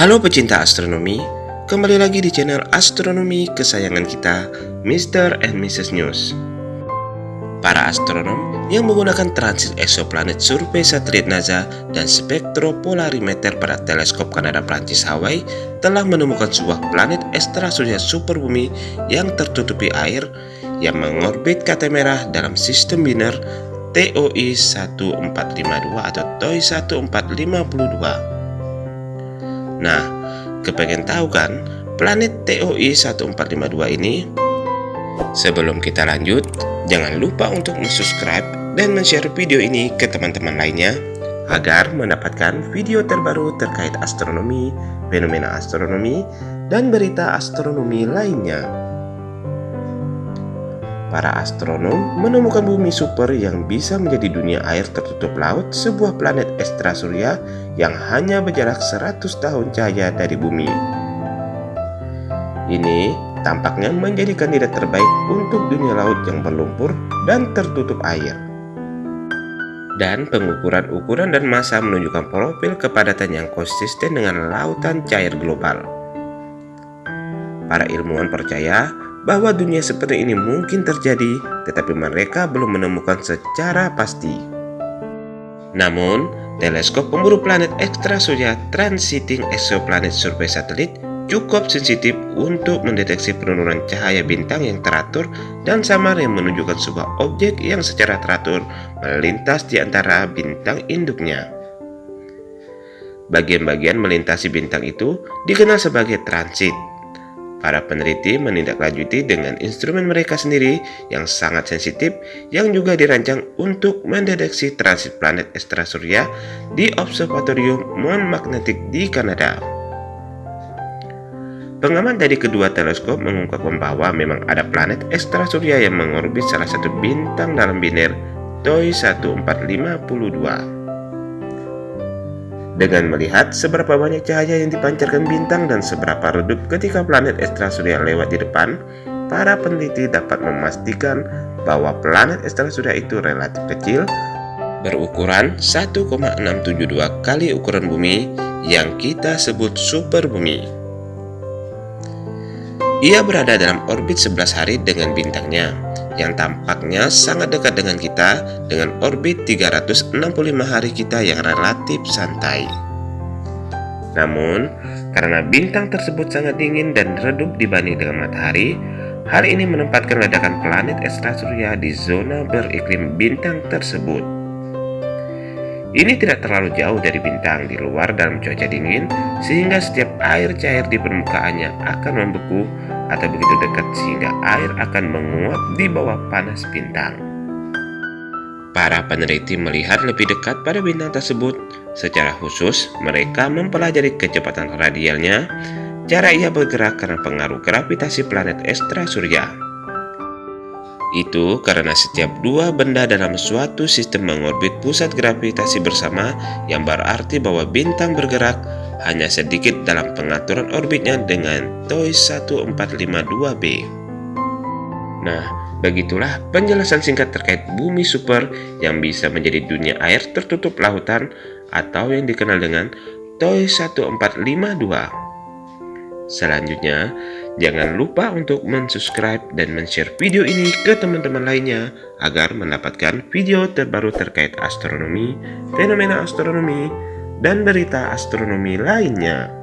Halo pecinta astronomi, kembali lagi di channel astronomi kesayangan kita, Mr. and Mrs. News. Para astronom yang menggunakan transit exoplanet survei satelit NASA dan spektropolimeter pada teleskop Kanada Prancis Hawaii telah menemukan sebuah planet ekstrasurya superbumi yang tertutupi air yang mengorbit kata merah dalam sistem biner TOI 1452 atau TOI 1452. Nah, kepengen tahu kan planet TOI 1452 ini? Sebelum kita lanjut, jangan lupa untuk subscribe dan share video ini ke teman-teman lainnya agar mendapatkan video terbaru terkait astronomi, fenomena astronomi, dan berita astronomi lainnya para astronom menemukan bumi super yang bisa menjadi dunia air tertutup laut sebuah planet ekstra surya yang hanya berjarak 100 tahun cahaya dari bumi. Ini tampaknya menjadi kandidat terbaik untuk dunia laut yang berlumpur dan tertutup air. Dan pengukuran-ukuran dan massa menunjukkan profil kepadatan yang konsisten dengan lautan cair global. Para ilmuwan percaya bahwa dunia seperti ini mungkin terjadi, tetapi mereka belum menemukan secara pasti. Namun, teleskop pemburu planet ekstrasurya Transiting Exoplanet Survey Satellite cukup sensitif untuk mendeteksi penurunan cahaya bintang yang teratur dan samar yang menunjukkan sebuah objek yang secara teratur melintas di antara bintang induknya. Bagian-bagian melintasi bintang itu dikenal sebagai transit Para peneliti menindaklanjuti dengan instrumen mereka sendiri yang sangat sensitif yang juga dirancang untuk mendeteksi transit planet ekstrasurya di Observatorium Mount Magnetic di Kanada. Pengamat dari kedua teleskop mengungkapkan bahwa memang ada planet ekstrasurya yang mengorbit salah satu bintang dalam biner TOI 1452. Dengan melihat seberapa banyak cahaya yang dipancarkan bintang dan seberapa redup ketika planet ekstrasurya lewat di depan, para peneliti dapat memastikan bahwa planet ekstrasurya itu relatif kecil, berukuran 1,672 kali ukuran bumi yang kita sebut super bumi. Ia berada dalam orbit 11 hari dengan bintangnya, yang tampaknya sangat dekat dengan kita dengan orbit 365 hari kita yang relatif santai. Namun, karena bintang tersebut sangat dingin dan redup dibanding dengan matahari, hal ini menempatkan ledakan planet ekstrasurya di zona beriklim bintang tersebut. Ini tidak terlalu jauh dari bintang di luar dalam cuaca dingin, sehingga setiap air cair di permukaannya akan membeku atau begitu dekat sehingga air akan menguap di bawah panas bintang. Para peneliti melihat lebih dekat pada bintang tersebut. Secara khusus, mereka mempelajari kecepatan radialnya, cara ia bergerak karena pengaruh gravitasi planet ekstra surya. Itu karena setiap dua benda dalam suatu sistem mengorbit pusat gravitasi bersama yang berarti bahwa bintang bergerak hanya sedikit dalam pengaturan orbitnya dengan TOI 1452b. Nah, begitulah penjelasan singkat terkait bumi super yang bisa menjadi dunia air tertutup lautan atau yang dikenal dengan TOI 1452. Selanjutnya, jangan lupa untuk mensubscribe dan men-share video ini ke teman-teman lainnya agar mendapatkan video terbaru terkait astronomi, fenomena astronomi, dan berita astronomi lainnya.